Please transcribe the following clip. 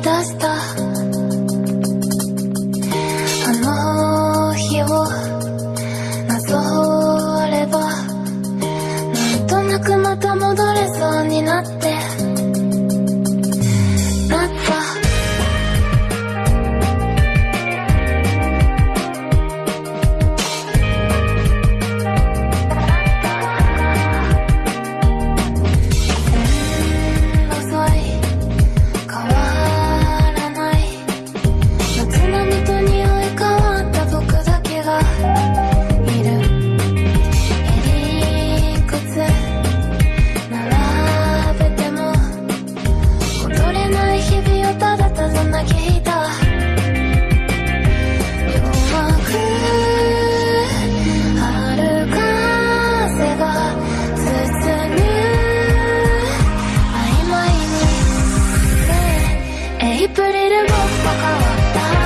出した。あの日をなぞればなんとなくまた戻れそうになって。弱く日々をただただ嘆エイプリルも変わった